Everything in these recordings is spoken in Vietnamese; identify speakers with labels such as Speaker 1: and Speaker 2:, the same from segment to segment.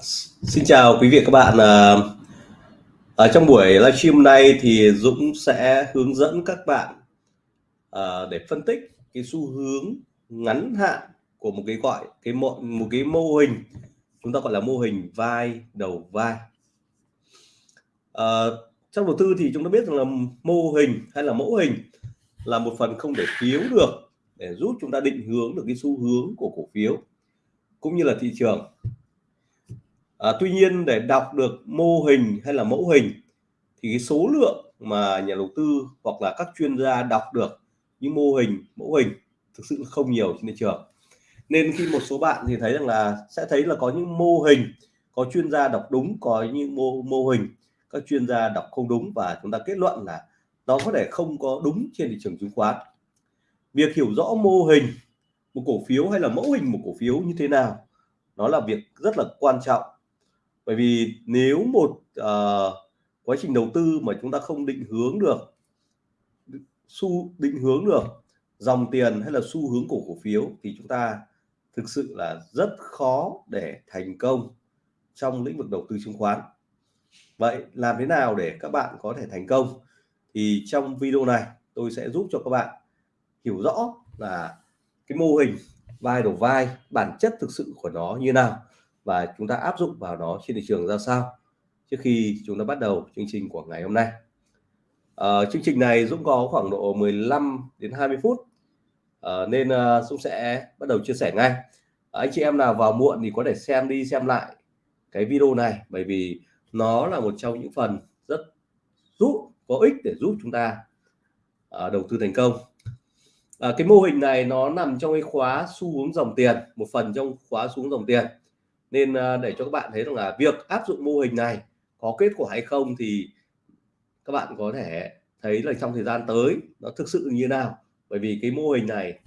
Speaker 1: Xin chào quý vị và các bạn. Ở trong buổi livestream này thì Dũng sẽ hướng dẫn các bạn à, để phân tích cái xu hướng ngắn hạn của một cái gọi cái một một cái mô hình chúng ta gọi là mô hình vai đầu vai. À, trong đầu tư thì chúng ta biết rằng là mô hình hay là mẫu hình là một phần không thể thiếu được để giúp chúng ta định hướng được cái xu hướng của cổ phiếu cũng như là thị trường à, tuy nhiên để đọc được mô hình hay là mẫu hình thì cái số lượng mà nhà đầu tư hoặc là các chuyên gia đọc được những mô hình mẫu hình thực sự không nhiều trên thị trường. Nên khi một số bạn thì thấy rằng là sẽ thấy là có những mô hình có chuyên gia đọc đúng có những mô mô hình các chuyên gia đọc không đúng và chúng ta kết luận là nó có thể không có đúng trên thị trường chứng khoán. Việc hiểu rõ mô hình một cổ phiếu hay là mẫu hình một cổ phiếu như thế nào nó là việc rất là quan trọng bởi vì nếu một uh, quá trình đầu tư mà chúng ta không định hướng được xu định hướng được dòng tiền hay là xu hướng của cổ phiếu thì chúng ta thực sự là rất khó để thành công trong lĩnh vực đầu tư chứng khoán. Vậy làm thế nào để các bạn có thể thành công? Thì trong video này tôi sẽ giúp cho các bạn hiểu rõ là cái mô hình vai đầu vai bản chất thực sự của nó như nào và chúng ta áp dụng vào nó trên thị trường ra sao trước khi chúng ta bắt đầu chương trình của ngày hôm nay. À, chương trình này Dũng có khoảng độ 15 đến 20 phút. À, nên uh, Dũng sẽ bắt đầu chia sẻ ngay. À, anh chị em nào vào muộn thì có thể xem đi xem lại cái video này bởi vì nó là một trong những phần rất giúp có ích để giúp chúng ta uh, đầu tư thành công. À, cái mô hình này nó nằm trong cái khóa xu hướng dòng tiền một phần trong khóa xu hướng dòng tiền nên ờ, để cho các bạn thấy rằng là việc áp dụng mô hình này có kết quả hay không thì các bạn có thể thấy là trong thời gian tới nó thực sự như nào. Bởi vì cái mô hình này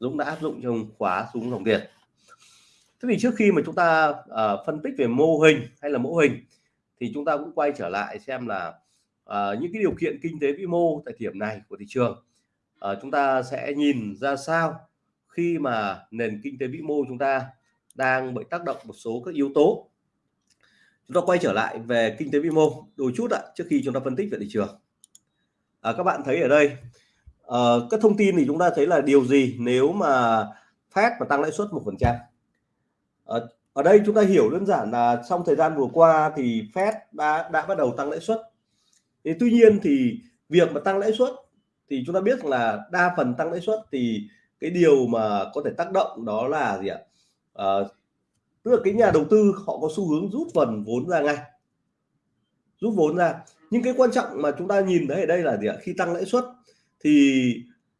Speaker 1: Dũng đã áp dụng trong khóa xuống dòng tiền. Thế thì trước khi mà chúng ta uh, phân tích về mô hình hay là mẫu hình thì chúng ta cũng quay trở lại xem là uh, những cái điều kiện kinh tế vĩ mô tại điểm này của thị trường. Uh, chúng ta sẽ nhìn ra sao khi mà nền kinh tế vĩ mô chúng ta đang bị tác động một số các yếu tố. Chúng ta quay trở lại về kinh tế vĩ mô đôi chút ạ trước khi chúng ta phân tích về thị trường. À, các bạn thấy ở đây à, các thông tin thì chúng ta thấy là điều gì nếu mà Fed và tăng lãi suất một phần trăm? À, ở đây chúng ta hiểu đơn giản là trong thời gian vừa qua thì Fed đã đã bắt đầu tăng lãi suất. Thì tuy nhiên thì việc mà tăng lãi suất thì chúng ta biết là đa phần tăng lãi suất thì cái điều mà có thể tác động đó là gì ạ? À, tức là cái nhà đầu tư họ có xu hướng rút phần vốn ra ngay. Rút vốn ra. Nhưng cái quan trọng mà chúng ta nhìn thấy ở đây là gì ạ? Khi tăng lãi suất thì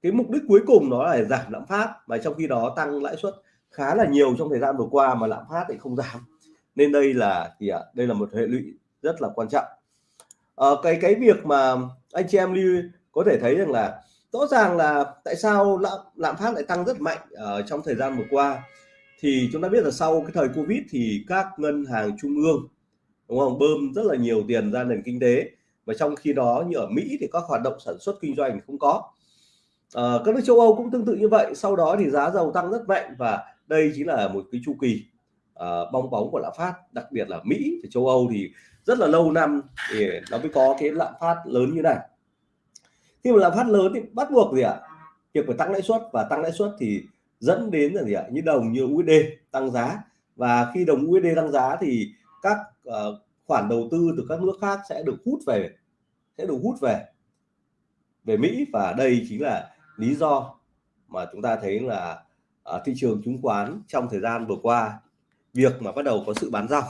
Speaker 1: cái mục đích cuối cùng nó là giảm lạm phát. Mà trong khi đó tăng lãi suất khá là nhiều trong thời gian vừa qua mà lạm phát thì không giảm. Nên đây là gì ạ? Đây là một hệ lụy rất là quan trọng. À, cái cái việc mà anh chị em lưu có thể thấy rằng là rõ ràng là tại sao lạm lạm phát lại tăng rất mạnh ở trong thời gian vừa qua thì chúng ta biết là sau cái thời Covid thì các ngân hàng trung ương đúng không bơm rất là nhiều tiền ra nền kinh tế. Và trong khi đó như ở Mỹ thì các hoạt động sản xuất kinh doanh không có. À, các nước châu Âu cũng tương tự như vậy. Sau đó thì giá dầu tăng rất mạnh và đây chính là một cái chu kỳ à, bong bóng của lạm phát đặc biệt là Mỹ thì châu Âu thì rất là lâu năm thì nó mới có cái lạm phát lớn như này. Khi mà lạm phát lớn thì bắt buộc gì ạ? À? việc phải tăng lãi suất và tăng lãi suất thì dẫn đến là gì ạ? Như đồng như USD tăng giá. Và khi đồng USD tăng giá thì các uh, khoản đầu tư từ các nước khác sẽ được hút về sẽ được hút về về Mỹ. Và đây chính là lý do mà chúng ta thấy là ở thị trường chứng khoán trong thời gian vừa qua việc mà bắt đầu có sự bán dòng.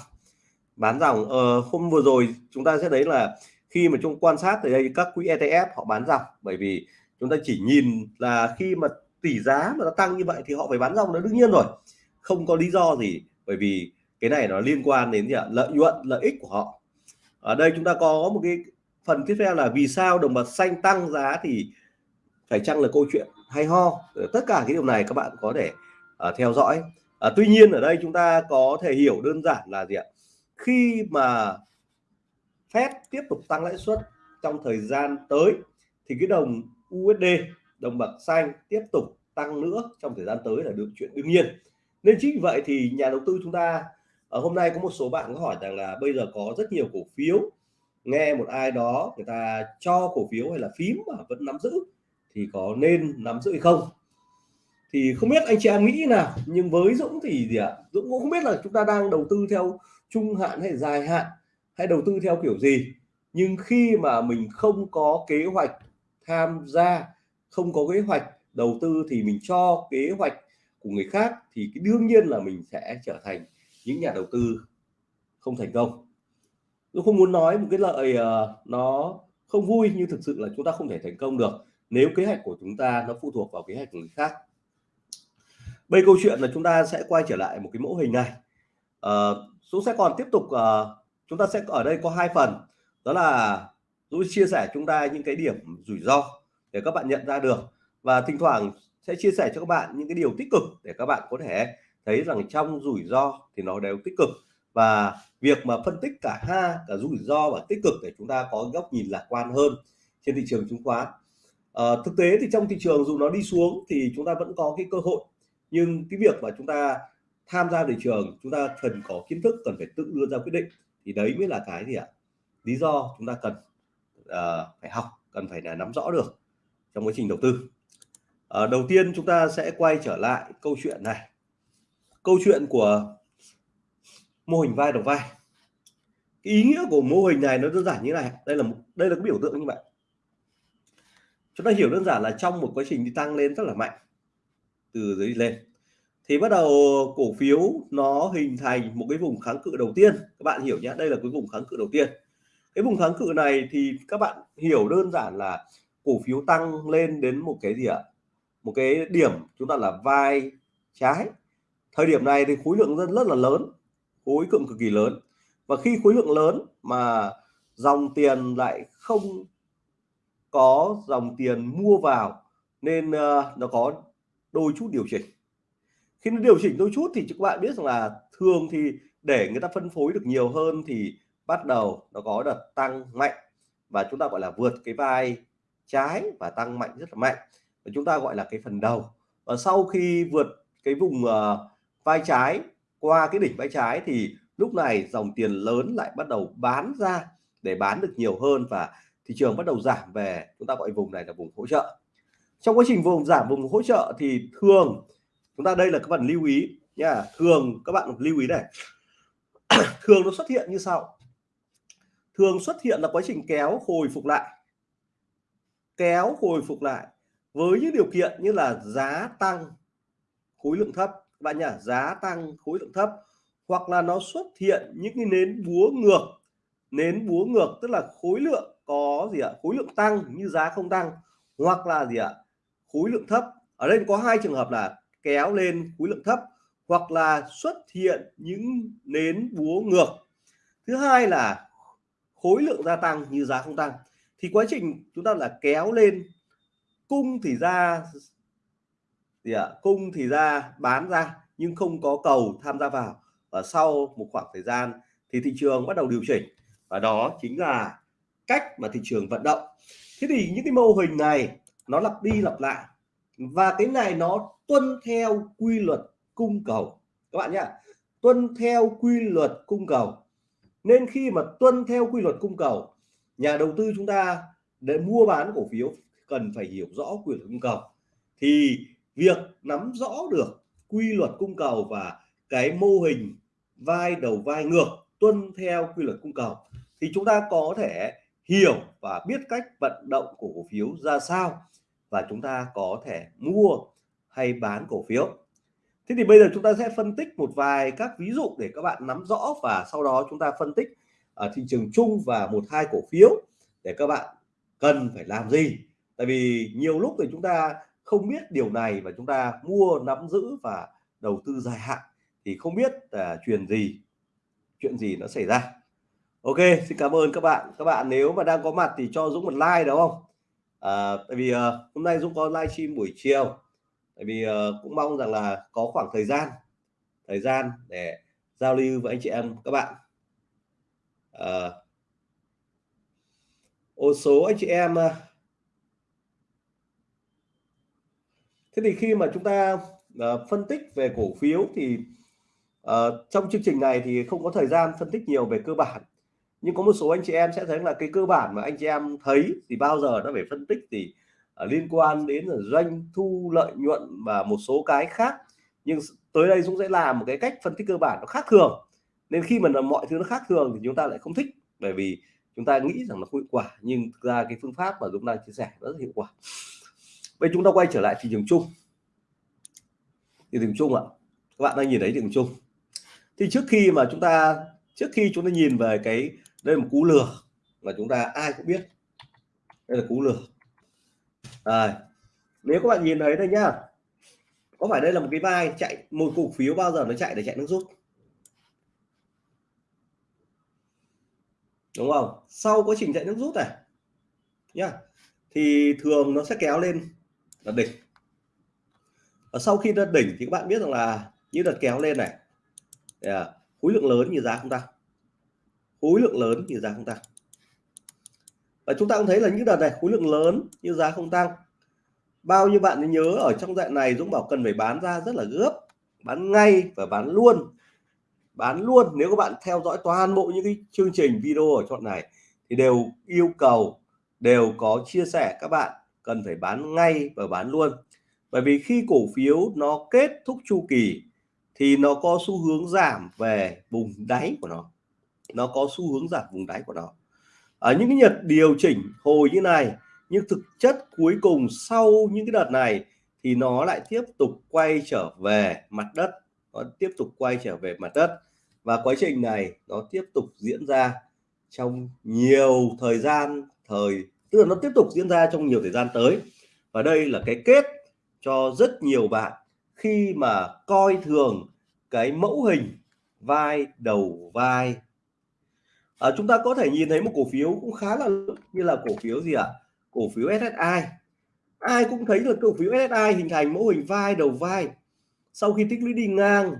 Speaker 1: Bán dòng uh, hôm vừa rồi chúng ta sẽ thấy là khi mà chúng quan sát từ đây các quỹ ETF họ bán dòng. Bởi vì chúng ta chỉ nhìn là khi mà tỷ giá mà nó tăng như vậy thì họ phải bán dòng nó đương nhiên rồi. Không có lý do gì bởi vì cái này nó liên quan đến gì ạ? lợi nhuận lợi ích của họ. Ở đây chúng ta có một cái phần tiếp theo là vì sao đồng bạc xanh tăng giá thì phải chăng là câu chuyện hay ho? Ờ, tất cả cái điều này các bạn có thể uh, theo dõi. Uh, tuy nhiên ở đây chúng ta có thể hiểu đơn giản là gì ạ? Khi mà Fed tiếp tục tăng lãi suất trong thời gian tới thì cái đồng USD đồng bạc xanh tiếp tục tăng nữa trong thời gian tới là được chuyện đương nhiên. Nên chính vì vậy thì nhà đầu tư chúng ta ở hôm nay có một số bạn có hỏi rằng là bây giờ có rất nhiều cổ phiếu, nghe một ai đó người ta cho cổ phiếu hay là phím mà vẫn nắm giữ thì có nên nắm giữ hay không? Thì không biết anh chị em nghĩ nào, nhưng với Dũng thì gì ạ? Dũng cũng không biết là chúng ta đang đầu tư theo trung hạn hay dài hạn hay đầu tư theo kiểu gì, nhưng khi mà mình không có kế hoạch tham gia không có kế hoạch đầu tư thì mình cho kế hoạch của người khác thì cái đương nhiên là mình sẽ trở thành những nhà đầu tư không thành công. Tôi không muốn nói một cái lợi uh, ờ, nó không vui nhưng thực sự là chúng ta không thể thành công được nếu kế hoạch của chúng ta nó phụ thuộc vào kế hoạch của người khác. Bây câu chuyện là chúng ta sẽ quay trở lại một cái mẫu hình này. À, Dũng sẽ còn tiếp tục uh, chúng ta sẽ ở đây có hai phần. Đó là Dũng chia sẻ chúng ta những cái điểm rủi ro để các bạn nhận ra được. Và thỉnh thoảng sẽ chia sẻ cho các bạn những cái điều tích cực để các bạn có thể thấy rằng trong rủi ro thì nó đều tích cực. Và việc mà phân tích cả ha cả rủi ro và tích cực để chúng ta có góc nhìn lạc quan hơn trên thị trường chứng khoán. À, thực tế thì trong thị trường dù nó đi xuống thì chúng ta vẫn có cái cơ hội. Nhưng cái việc mà chúng ta tham gia thị trường chúng ta cần có kiến thức cần phải tự đưa ra quyết định thì đấy mới là cái gì ạ? Lý do chúng ta cần uh, phải học cần phải là nắm rõ được trong quá trình đầu tư. À, đầu tiên chúng ta sẽ quay trở lại câu chuyện này. Câu chuyện của mô hình vai đầu vai. Cái ý nghĩa của mô hình này nó đơn giản như này. Đây là một đây là cái biểu tượng như vậy. Chúng ta hiểu đơn giản là trong một quá trình đi tăng lên rất là mạnh từ dưới lên. Thì bắt đầu cổ phiếu nó hình thành một cái vùng kháng cự đầu tiên. Các bạn hiểu nhé đây là cái vùng kháng cự đầu tiên. Cái vùng kháng cự này thì các bạn hiểu đơn giản là cổ phiếu tăng lên đến một cái gì ạ? Một cái điểm chúng ta là vai trái. Thời điểm này thì khối lượng rất rất là lớn khối lượng cực kỳ lớn. Và khi khối lượng lớn mà dòng tiền lại không có dòng tiền mua vào nên uh, nó có đôi chút điều chỉnh. Khi nó điều chỉnh đôi chút thì các bạn biết rằng là thường thì để người ta phân phối được nhiều hơn thì bắt đầu nó có đợt tăng mạnh và chúng ta gọi là vượt cái vai trái và tăng mạnh rất là mạnh. Và chúng ta gọi là cái phần đầu. Và sau khi vượt cái vùng uh, vai trái qua cái đỉnh vai trái thì lúc này dòng tiền lớn lại bắt đầu bán ra để bán được nhiều hơn và thị trường bắt đầu giảm về. Chúng ta gọi vùng này là vùng hỗ trợ. Trong quá trình vùng giảm vùng hỗ trợ thì thường chúng ta đây là các bạn lưu ý nha thường các bạn lưu ý này. Thường nó xuất hiện như sau. Thường xuất hiện là quá trình kéo hồi phục lại kéo hồi phục lại với những điều kiện như là giá tăng, khối lượng thấp. Bạn nhá, giá tăng, khối lượng thấp. Hoặc là nó xuất hiện những cái nến búa ngược. Nến búa ngược tức là khối lượng có gì ạ? Khối lượng tăng như giá không tăng. Hoặc là gì ạ? Khối lượng thấp. Ở đây có hai trường hợp là kéo lên khối lượng thấp hoặc là xuất hiện những nến búa ngược. Thứ hai là khối lượng gia tăng như giá không tăng thì quá trình chúng ta là kéo lên, cung thì ra, gì ạ, cung thì ra, bán ra, nhưng không có cầu tham gia vào. Và sau một khoảng thời gian thì thị trường bắt đầu điều chỉnh. Và đó chính là cách mà thị trường vận động. Thế thì những cái mô hình này, nó lặp đi lặp lại. Và cái này nó tuân theo quy luật cung cầu. Các bạn nhé tuân theo quy luật cung cầu. Nên khi mà tuân theo quy luật cung cầu nhà đầu tư chúng ta để mua bán cổ phiếu cần phải hiểu rõ quy luật cung cầu. Thì việc nắm rõ được quy luật cung cầu và cái mô hình vai đầu vai ngược tuân theo quy luật cung cầu thì chúng ta có thể hiểu và biết cách vận động của cổ phiếu ra sao và chúng ta có thể mua hay bán cổ phiếu. Thế thì bây giờ chúng ta sẽ phân tích một vài các ví dụ để các bạn nắm rõ và sau đó chúng ta phân tích ở thị trường chung và một hai cổ phiếu để các bạn cần phải làm gì. Tại vì nhiều lúc thì chúng ta không biết điều này và chúng ta mua nắm giữ và đầu tư dài hạn thì không biết là chuyện gì chuyện gì nó xảy ra. Ok xin cảm ơn các bạn. Các bạn nếu mà đang có mặt thì cho dũng một like đúng không? À, tại vì uh, hôm nay dũng có livestream buổi chiều. Tại vì uh, cũng mong rằng là có khoảng thời gian thời gian để giao lưu với anh chị em các bạn à, ô số anh chị em ờ. thế thì khi mà chúng ta à, phân tích về cổ phiếu thì à, trong chương trình này thì không có thời gian phân tích nhiều về cơ bản. Nhưng có một số anh chị em sẽ thấy là cái cơ bản mà anh chị em thấy thì bao giờ nó phải phân tích thì uh, liên quan đến là doanh thu lợi nhuận và một số cái khác. Nhưng tới đây Dũng sẽ làm một cái cách phân tích cơ bản nó khác thường nên khi mà mọi thứ nó khác thường thì chúng ta lại không thích bởi vì chúng ta nghĩ rằng nó không hiệu quả nhưng thực ra cái phương pháp mà Dũng đang chia sẻ rất là hiệu quả. Vậy chúng ta quay trở lại thị trường chung. Thị trường chung ạ. Các bạn đang nhìn thấy thị trường chung. Thì trước khi mà chúng ta trước khi chúng ta nhìn về cái đây là một cú lừa mà chúng ta ai cũng biết. Đây là cú lừa. À, nếu các bạn nhìn thấy đây nhá. Có phải đây là một cái vai chạy một cổ phiếu bao giờ nó chạy để chạy nước rút? Đúng không? Sau quá trình chạy nước rút này nhá thì thường nó sẽ kéo lên là đỉnh. Và sau khi đạt đỉnh thì các bạn biết rằng là như đợt kéo lên này yeah, khối lượng lớn như giá không tăng khối lượng lớn như giá không tăng và chúng ta cũng thấy là những đợt này khối lượng lớn như giá không tăng. Bao nhiêu bạn nhớ ở trong dạng này Dũng bảo cần phải bán ra rất là gấp bán ngay và bán luôn bán luôn, nếu các bạn theo dõi toàn bộ những cái chương trình video ở chọn này, thì đều yêu cầu, đều có chia sẻ các bạn cần phải bán ngay và bán luôn. Bởi vì khi cổ phiếu nó kết thúc chu kỳ thì nó có xu hướng giảm về vùng đáy của nó. Nó có xu hướng giảm vùng đáy của nó. Ở những cái nhật điều chỉnh hồi như này, nhưng thực chất cuối cùng sau những cái đợt này thì nó lại tiếp tục quay trở về mặt đất, nó tiếp tục quay trở về mặt đất và quá trình này nó tiếp tục diễn ra trong nhiều thời gian thời tức là nó tiếp tục diễn ra trong nhiều thời gian tới. Và đây là cái kết cho rất nhiều bạn khi mà coi thường cái mẫu hình vai đầu vai. À, chúng ta có thể nhìn thấy một cổ phiếu cũng khá là như là cổ phiếu gì ạ? À? cổ phiếu SSI ai cũng thấy là cổ phiếu SSI hình thành mẫu hình vai đầu vai. Sau khi tích lũy đi ngang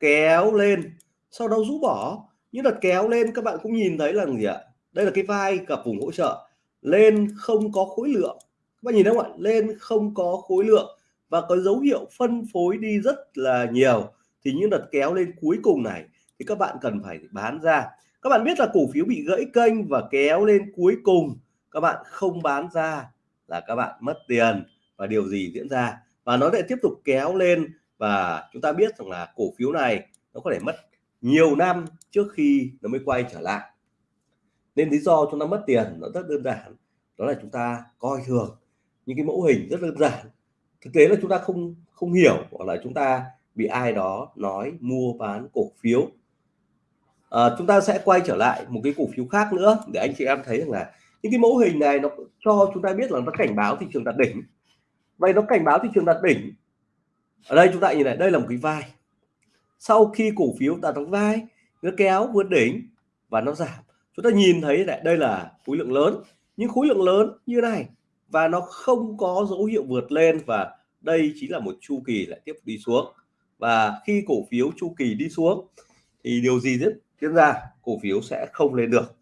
Speaker 1: kéo lên sau đó rũ bỏ. Những đợt kéo lên, các bạn cũng nhìn thấy là gì ạ? Đây là cái vai gặp vùng hỗ trợ. Lên không có khối lượng. Các bạn nhìn thấy không ạ? Lên không có khối lượng. Và có dấu hiệu phân phối đi rất là nhiều. Thì những đợt kéo lên cuối cùng này thì các bạn cần phải bán ra. Các bạn biết là cổ phiếu bị gãy kênh và kéo lên cuối cùng. Các bạn không bán ra là các bạn mất tiền. Và điều gì diễn ra? Và nó lại tiếp tục kéo lên. Và chúng ta biết rằng là cổ phiếu này nó có thể mất nhiều năm trước khi nó mới quay trở lại. Nên lý do chúng ta mất tiền nó rất đơn giản đó là chúng ta coi thường những cái mẫu hình rất đơn giản. Thực tế là chúng ta không không hiểu hoặc là chúng ta bị ai đó nói mua bán cổ phiếu. À, chúng ta sẽ quay trở lại một cái cổ phiếu khác nữa để anh chị em thấy rằng là những cái mẫu hình này nó cho chúng ta biết là nó cảnh báo thị trường đạt đỉnh. Vậy nó cảnh báo thị trường đạt đỉnh. Ở đây chúng ta nhìn này đây là một cái vai sau khi cổ phiếu ta đóng vai, nó kéo vượt đỉnh và nó giảm. Chúng ta nhìn thấy này, đây là khối lượng lớn. Những khối lượng lớn như này và nó không có dấu hiệu vượt lên và đây chính là một chu kỳ lại tiếp đi xuống. Và khi cổ phiếu chu kỳ đi xuống, thì điều gì diễn ra? Cổ phiếu sẽ không lên được.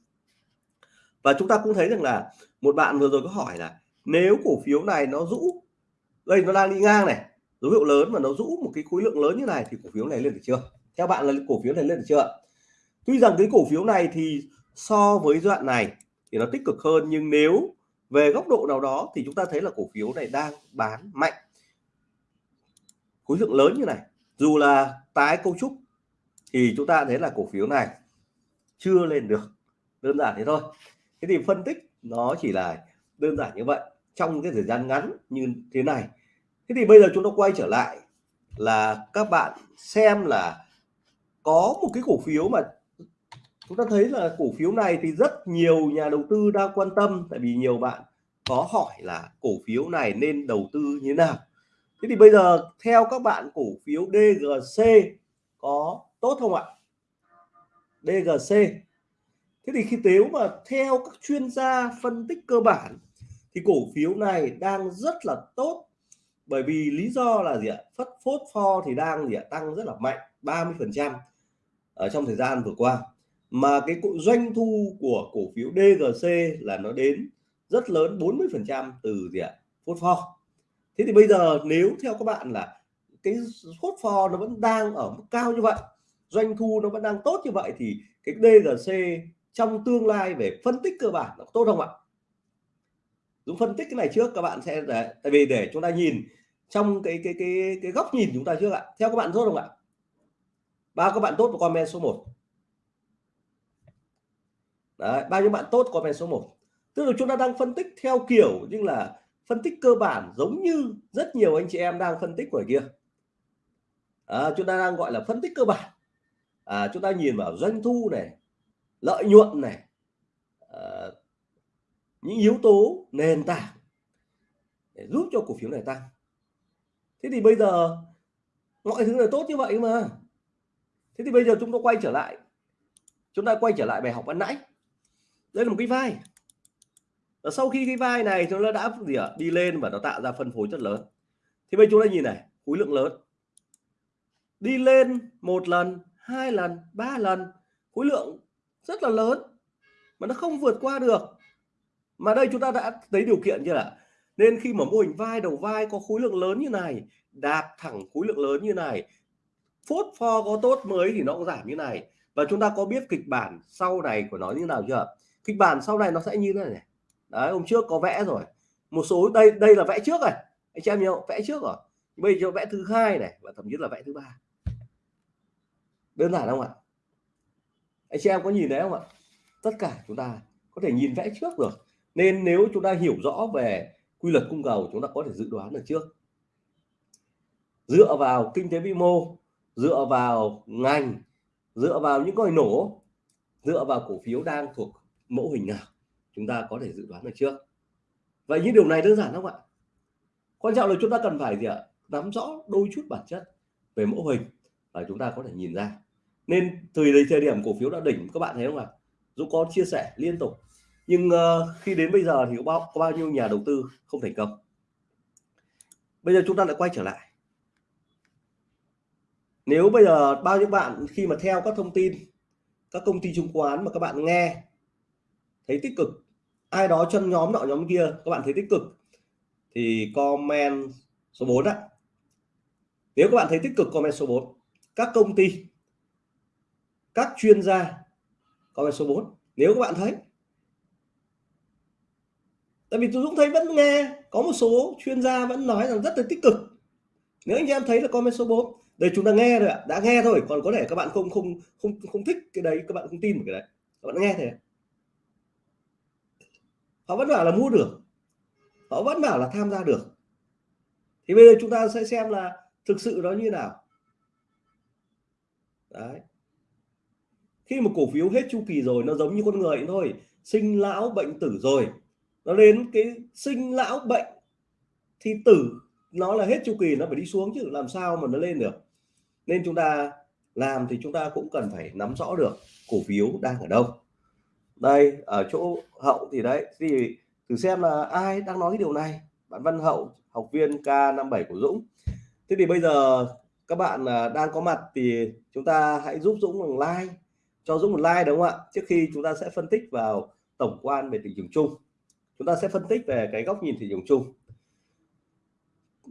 Speaker 1: Và chúng ta cũng thấy rằng là một bạn vừa rồi có hỏi là nếu cổ phiếu này nó rũ, đây nó đang đi ngang này dấu hiệu lớn mà nó rũ một cái khối lượng lớn như này thì cổ phiếu này lên được chưa? Theo bạn là cổ phiếu này lên được chưa tuy rằng cái cổ phiếu này thì so với đoạn này thì nó tích cực hơn, nhưng nếu về góc độ nào đó thì chúng ta thấy là cổ phiếu này đang bán mạnh. Khối lượng lớn như này, dù là tái cấu trúc thì chúng ta thấy là cổ phiếu này chưa lên được. Đơn giản thế thôi. Thế thì phân tích nó chỉ là đơn giản như vậy. Trong cái thời gian ngắn như thế này thế thì bây giờ chúng ta quay trở lại là các bạn xem là có một cái cổ phiếu mà chúng ta thấy là cổ phiếu này thì rất nhiều nhà đầu tư đang quan tâm, tại vì nhiều bạn có hỏi là cổ phiếu này nên đầu tư như thế nào. Thế thì bây giờ theo các bạn cổ phiếu DGC có tốt không ạ? DGC thế thì khi nếu mà theo các chuyên gia phân tích cơ bản thì cổ phiếu này đang rất là tốt bởi vì lý do là gì ạ? Phất phốt pho thì đang gì ạ? Tăng rất là mạnh 30 phần trăm ở trong thời gian vừa qua. Mà cái doanh thu của cổ phiếu DGC là nó đến rất lớn 40 phần trăm từ gì ạ? Phốt pho. Thế thì bây giờ nếu theo các bạn là cái phốt pho nó vẫn đang ở mức cao như vậy doanh thu nó vẫn đang tốt như vậy thì cái DGC trong tương lai về phân tích cơ bản nó tốt không ạ? Dũng phân tích cái này trước các bạn sẽ để, tại vì để chúng ta nhìn trong cái cái cái cái góc nhìn chúng ta trước ạ. Theo các bạn tốt không ạ? Bao các bạn tốt và comment số 1 Đấy, bao nhiêu bạn tốt comment số 1 tức là chúng ta đang phân tích theo kiểu nhưng là phân tích cơ bản giống như rất nhiều anh chị em đang phân tích ngoài kia. À, chúng ta đang gọi là phân tích cơ bản. À, chúng ta nhìn vào doanh thu này lợi nhuận này à, những yếu tố nền tảng để giúp cho cổ phiếu này tăng thế thì bây giờ, mọi thứ là tốt như vậy mà. Thế thì bây giờ chúng ta quay trở lại. Chúng ta quay trở lại bài học ban nãy. Đây là một cái vai. Và sau khi cái vai này, chúng đã gì ạ? Đi lên và nó tạo ra phân phối rất lớn. Thì bây giờ chúng ta nhìn này, khối lượng lớn. Đi lên một lần, hai lần, ba lần, khối lượng rất là lớn. Mà nó không vượt qua được. Mà đây chúng ta đã thấy điều kiện chưa ạ? Nên khi mà mô hình vai đầu vai có khối lượng lớn như này, đạp thẳng khối lượng lớn như này, phốt pho có tốt mới thì nó cũng giảm như này. Và chúng ta có biết kịch bản sau này của nó như nào chưa? Kịch bản sau này nó sẽ như thế này đấy, hôm trước có vẽ rồi. Một số, đây đây là vẽ trước rồi anh chị em nhau vẽ trước rồi. Bây giờ vẽ thứ hai này và thậm chí là vẽ thứ ba. Đơn giản không ạ? Anh chị em có nhìn thấy không ạ? Tất cả chúng ta có thể nhìn vẽ trước được. Nên nếu chúng ta hiểu rõ về quy luật cung cầu chúng ta có thể dự đoán được trước. Dựa vào kinh tế vĩ mô, dựa vào ngành, dựa vào những coi nổ, dựa vào cổ phiếu đang thuộc mẫu hình nào, chúng ta có thể dự đoán được trước. Vậy những điều này đơn giản không ạ? Quan trọng là chúng ta cần phải gì ạ? Nắm rõ đôi chút bản chất về mẫu hình và chúng ta có thể nhìn ra. Nên từ thời điểm cổ phiếu đã đỉnh, các bạn thấy không ạ? Dũng có chia sẻ liên tục nhưng uh, khi đến bây giờ thì có bao, có bao nhiêu nhà đầu tư không thành công? Bây giờ chúng ta lại quay trở lại. Nếu bây giờ bao nhiêu bạn khi mà theo các thông tin các công ty chứng khoán mà các bạn nghe thấy tích cực ai đó trong nhóm nọ nhóm kia các bạn thấy tích cực thì comment số 4 ạ. Nếu các bạn thấy tích cực comment số 4 các công ty các chuyên gia comment số 4 nếu các bạn thấy tại vì tôi Dũng thấy vẫn nghe, có một số chuyên gia vẫn nói rằng rất là tích cực. Nếu anh em thấy là comment số 4 đây chúng ta nghe rồi ạ, đã nghe thôi, còn có thể các bạn không không không không thích cái đấy, các bạn không tin cái đấy. Các bạn nghe thế họ vẫn bảo là mua được. Họ vẫn bảo là tham gia được. Thì bây giờ chúng ta sẽ xem là thực sự nó như nào. Đấy. Khi mà cổ phiếu hết chu kỳ rồi, nó giống như con người thôi. Sinh lão bệnh tử rồi nó đến cái sinh lão bệnh thì tử, nó là hết chu kỳ, nó phải đi xuống chứ, làm sao mà nó lên được? Nên chúng ta làm thì chúng ta cũng cần phải nắm rõ được cổ phiếu đang ở đâu. Đây, ở chỗ hậu thì đấy, thì thử xem là ai đang nói cái điều này. Bạn Văn Hậu, học viên K57 của Dũng. Thế thì bây giờ các bạn à, đang có mặt thì chúng ta hãy giúp Dũng bằng like, cho Dũng một like, đúng không ạ? Trước khi chúng ta sẽ phân tích vào tổng quan về thị trường chung chúng ta sẽ phân tích về cái góc nhìn thị trường chung.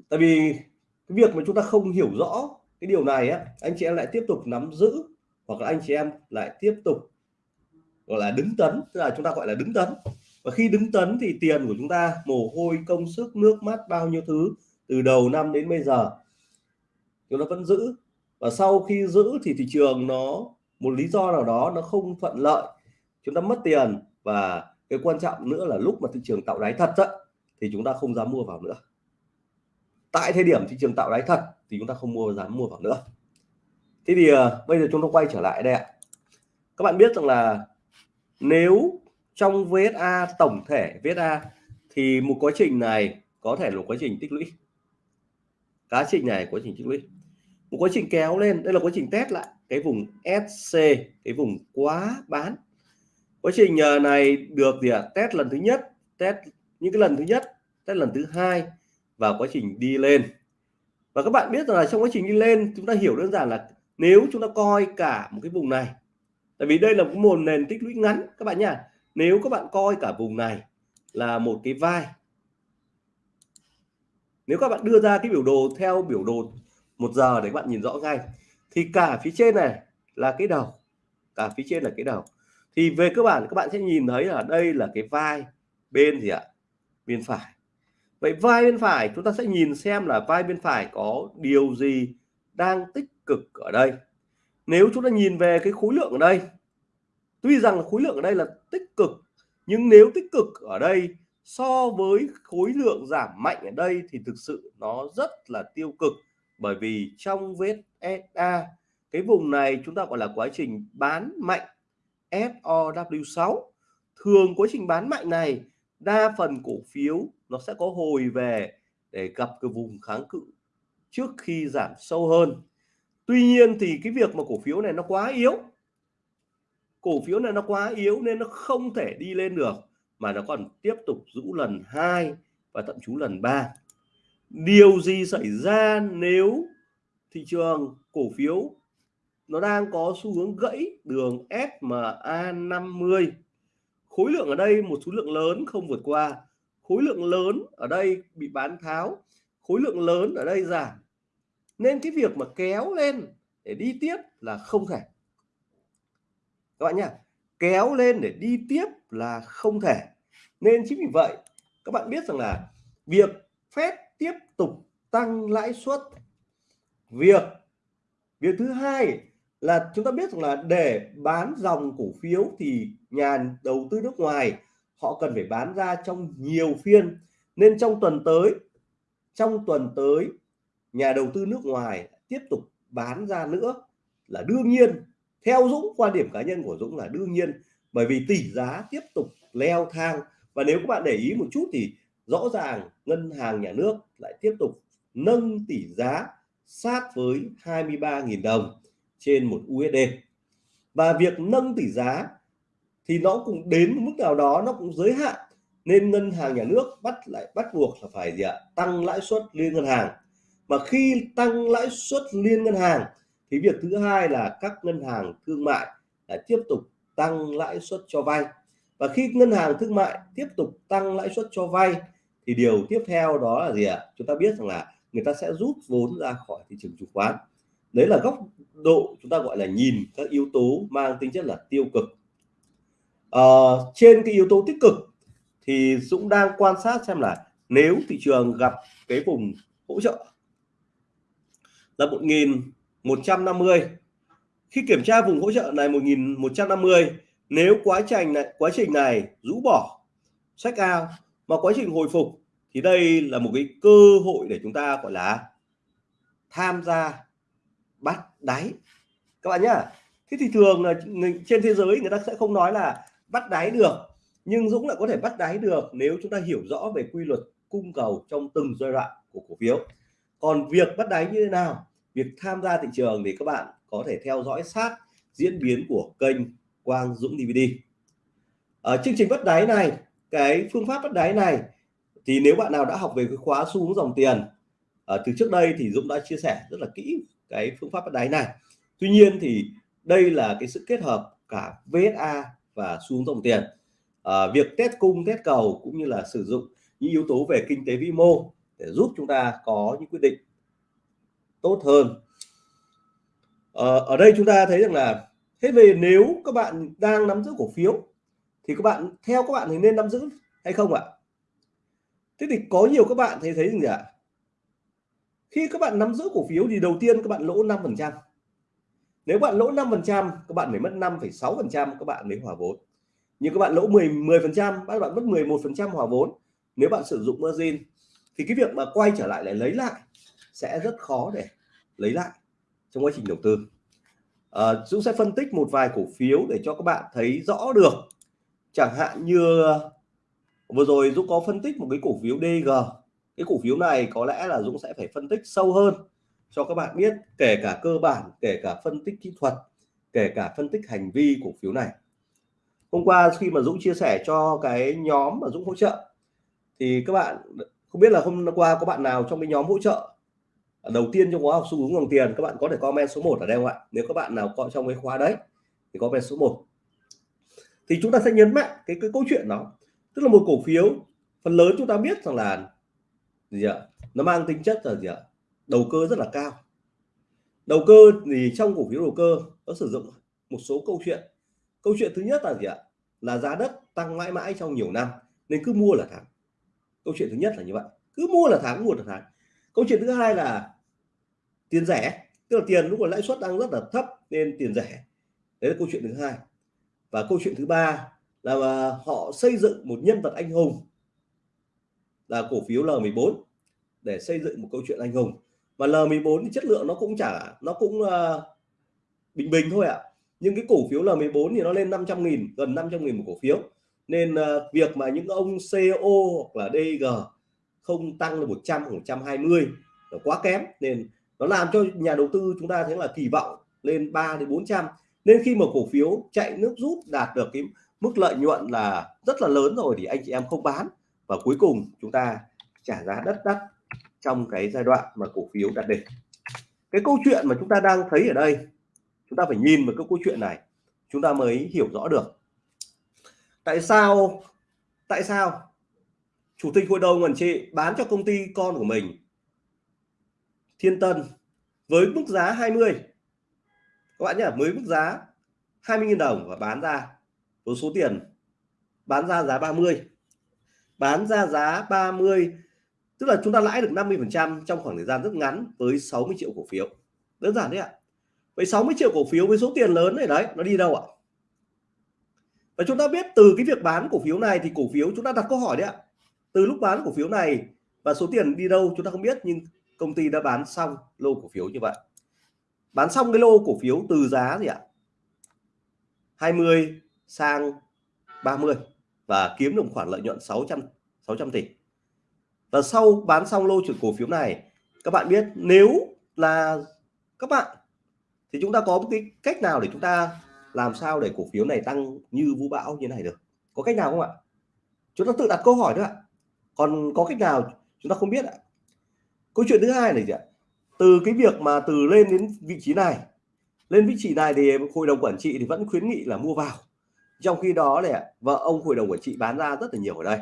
Speaker 1: Tại vì cái việc mà chúng ta không hiểu rõ cái điều này á, anh chị em lại tiếp tục nắm giữ hoặc là anh chị em lại tiếp tục, gọi là, đứng tấn, tức là chúng ta gọi là đứng tấn. Và khi đứng tấn thì tiền của chúng ta, mồ hôi, công sức, nước mắt, bao nhiêu thứ, từ đầu năm đến bây giờ, chúng ta vẫn giữ. Và sau khi giữ thì thị trường nó, một lý do nào đó nó không thuận lợi, chúng ta mất tiền và cái quan trọng nữa là lúc mà thị trường tạo đáy thật á, thì chúng ta không dám mua vào nữa. Tại thời điểm thị trường tạo đáy thật thì chúng ta không mua dám mua vào nữa. Thế thì uh, bây giờ chúng ta quay trở lại đây ạ. Các bạn biết rằng là nếu trong VSA tổng thể VSA thì một quá trình này có thể là quá trình tích lũy. Quá trình này quá trình tích lũy. Một quá trình kéo lên đây là quá trình test lại cái vùng SC cái vùng quá bán quá trình ờ, này được gì ạ? À? test lần thứ nhất, test những cái lần thứ nhất, test lần thứ hai và quá trình đi lên. Và các bạn biết rằng là trong quá trình đi lên, chúng ta hiểu đơn giản là nếu chúng ta coi cả một cái vùng này, tại vì đây là một nền tích lũy ngắn, các bạn nhá. Nếu các bạn coi cả vùng này là một cái vai, nếu các bạn đưa ra cái biểu đồ theo biểu đồ một giờ để các bạn nhìn rõ ngay, thì cả phía trên này là cái đầu, cả phía trên là cái đầu thì về cơ bản các bạn sẽ nhìn thấy là đây là cái vai bên gì ạ? Bên phải. Vậy vai bên phải, chúng ta sẽ nhìn xem là vai bên phải có điều gì đang tích cực ở đây. Nếu chúng ta nhìn về cái khối lượng ở đây, tuy rằng là khối lượng ở đây là tích cực, nhưng nếu tích cực ở đây so với khối lượng giảm mạnh ở đây thì thực sự nó rất là tiêu cực. Bởi vì trong vết SA cái vùng này chúng ta gọi là quá trình bán mạnh. SOW6 thường quá trình bán mạnh này, đa phần cổ phiếu nó sẽ có hồi về để gặp cái vùng kháng cự trước khi giảm sâu hơn. Tuy nhiên thì cái việc mà cổ phiếu này nó quá yếu, cổ phiếu này nó quá yếu nên nó không thể đi lên được, mà nó còn tiếp tục rũ lần hai và thậm chí lần ba. Điều gì xảy ra nếu thị trường cổ phiếu nó đang có xu hướng gãy đường SMA 50 khối lượng ở đây, một số lượng lớn không vượt qua. Khối lượng lớn ở đây bị bán tháo. Khối lượng lớn ở đây giảm. Nên cái việc mà kéo lên để đi tiếp là không thể. Các bạn nhá, kéo lên để đi tiếp là không thể. Nên chính vì vậy, các bạn biết rằng là việc phép tiếp tục tăng lãi suất. Việc việc thứ hai là chúng ta biết rằng là để bán dòng cổ phiếu thì nhà đầu tư nước ngoài, họ cần phải bán ra trong nhiều phiên. Nên trong tuần tới, trong tuần tới, nhà đầu tư nước ngoài tiếp tục bán ra nữa là đương nhiên. Theo Dũng, quan điểm cá nhân của Dũng là đương nhiên, bởi vì tỷ giá tiếp tục leo thang. Và nếu các bạn để ý một chút thì rõ ràng ngân hàng nhà nước lại tiếp tục nâng tỷ giá sát với 23.000 đồng trên một USD và việc nâng tỷ giá thì nó cũng đến một mức nào đó nó cũng giới hạn, nên ngân hàng nhà nước bắt lại, bắt buộc là phải gì ạ? Tăng lãi suất liên ngân hàng. Mà khi tăng lãi suất liên ngân hàng thì việc thứ hai là các ngân hàng thương mại lại tiếp tục tăng lãi suất cho vay. Và khi ngân hàng thương mại tiếp tục tăng lãi suất cho vay thì điều tiếp theo đó là gì ạ? Chúng ta biết rằng là người ta sẽ rút vốn ra khỏi thị trường chứng khoán. Đấy là góc độ chúng ta gọi là nhìn các yếu tố mang tính chất là tiêu cực. À, trên cái yếu tố tích cực thì Dũng đang quan sát xem là nếu thị trường gặp cái vùng hỗ trợ là 1150 khi kiểm tra vùng hỗ trợ này 1150 nếu quá trình này quá trình này rũ bỏ sách out mà quá trình hồi phục thì đây là một cái cơ hội để chúng ta gọi là tham gia bắt đáy các bạn nhá. Thế thì thường là trên thế giới người ta sẽ không nói là bắt đáy được, nhưng Dũng lại có thể bắt đáy được nếu chúng ta hiểu rõ về quy luật cung cầu trong từng giai đoạn của cổ phiếu. Còn việc bắt đáy như thế nào, việc tham gia thị trường thì các bạn có thể theo dõi sát diễn biến của kênh Quang Dũng DVD ở ờ, chương trình bắt đáy này, cái phương pháp bắt đáy này thì nếu bạn nào đã học về cái khóa xu hướng dòng tiền ở từ trước đây thì Dũng đã chia sẻ rất là kỹ cái phương pháp bắt đáy này. Tuy nhiên thì đây là cái sự kết hợp cả VSA và xu hướng dòng tiền. À, việc test cung test cầu cũng như là sử dụng những yếu tố về kinh tế vĩ mô để giúp chúng ta có những quyết định tốt hơn. À, ở đây chúng ta thấy rằng là thế về nếu các bạn đang nắm giữ cổ phiếu thì các bạn theo các bạn thì nên nắm giữ hay không ạ? Thế thì có nhiều các bạn thấy thấy gì ạ? Khi các bạn nắm giữ cổ phiếu thì đầu tiên các bạn lỗ 5 phần trăm. Nếu bạn lỗ 5 phần trăm các bạn phải mất 5,6 phần trăm các bạn mới hòa vốn. Nhưng các bạn lỗ 10 10 phần trăm các bạn mất 11 phần trăm hòa vốn nếu bạn sử dụng margin. Thì cái việc mà quay trở lại lại lấy lại sẽ rất khó để lấy lại trong quá trình đầu tư. À, Dũng sẽ phân tích một vài cổ phiếu để cho các bạn thấy rõ được. Chẳng hạn như vừa rồi Dũng có phân tích một cái cổ phiếu DG cái cổ phiếu này có lẽ là Dũng sẽ phải phân tích sâu hơn cho các bạn biết, kể cả cơ bản, kể cả phân tích kỹ thuật, kể cả phân tích hành vi cổ phiếu này. Hôm qua khi mà Dũng chia sẻ cho cái nhóm mà Dũng hỗ trợ, thì các bạn không biết là hôm qua có bạn nào trong cái nhóm hỗ trợ? Đầu tiên trong khóa học xu hướng dòng tiền, các bạn có thể comment số 1 ở đây không ạ? Nếu các bạn nào có trong cái khóa đấy thì comment số 1 thì chúng ta sẽ nhấn mạnh cái cái câu chuyện đó. Tức là một cổ phiếu, phần lớn chúng ta biết rằng là gì ạ? Nó mang tính chất là gì ạ? Đầu cơ rất là cao. Đầu cơ thì trong cổ phiếu đầu cơ nó sử dụng một số câu chuyện. Câu chuyện thứ nhất là gì ạ? Là giá đất tăng mãi mãi trong nhiều năm nên cứ mua là thắng. Câu chuyện thứ nhất là như vậy. Cứ mua là thắng, mua là thắng. Câu chuyện thứ hai là tiền rẻ, tức là tiền lúc mà lãi suất đang rất là thấp nên tiền rẻ. Đấy là câu chuyện thứ hai. Và câu chuyện thứ ba là à, họ xây dựng một nhân vật anh hùng là cổ phiếu L14 để xây dựng một câu chuyện anh hùng. Và L14 thì chất lượng nó cũng chả nó cũng uh, bình bình thôi ạ. À. nhưng cái cổ phiếu L14 thì nó lên 500.000 gần 500.000 một cổ phiếu. Nên uh, việc mà những ông CEO hoặc là DG không tăng được 100 120 là quá kém. Nên nó làm cho nhà đầu tư chúng ta thấy là kỳ vọng lên 3 đến 400 nên khi mà cổ phiếu chạy nước rút đạt được cái mức lợi nhuận là rất là lớn rồi thì anh chị em không bán và cuối cùng chúng ta trả giá đất đắt trong cái giai đoạn mà cổ phiếu đạt đỉnh. Cái câu chuyện mà chúng ta đang thấy ở đây, chúng ta phải nhìn vào cái câu chuyện này, chúng ta mới hiểu rõ được. Tại sao tại sao chủ tịch hội đồng quản trị bán cho công ty con của mình Thiên Tân với mức giá 20 các bạn nhé mới mức giá 20.000 đồng và bán ra, với số tiền bán ra giá 30 bán ra giá 30 tức là chúng ta lãi được 50 phần trăm trong khoảng thời gian rất ngắn với 60 triệu cổ phiếu. Đơn giản đấy ạ. Với 60 triệu cổ phiếu với số tiền lớn này đấy, nó đi đâu ạ? Và chúng ta biết từ cái việc bán cổ phiếu này thì cổ phiếu, chúng ta đặt câu hỏi đấy ạ. Từ lúc bán cổ phiếu này và số tiền đi đâu chúng ta không biết, nhưng công ty đã bán xong lô cổ phiếu như vậy. Bán xong cái lô cổ phiếu từ giá gì ạ? 20 sang 30 và kiếm được khoản lợi nhuận 600 600 tỷ. Và sau bán xong lô cổ phiếu này, các bạn biết nếu là các bạn thì chúng ta có một cái cách nào để chúng ta làm sao để cổ phiếu này tăng như vũ bão như này được? Có cách nào không ạ? Chúng ta tự đặt câu hỏi thôi ạ. Còn có cách nào chúng ta không biết ạ? Câu chuyện thứ hai này gì ạ. Từ cái việc mà từ lên đến vị trí này, lên vị trí này thì hội đồng quản trị thì vẫn khuyến nghị là mua vào trong khi đó này vợ ông hội đồng quản trị bán ra rất là nhiều ở đây.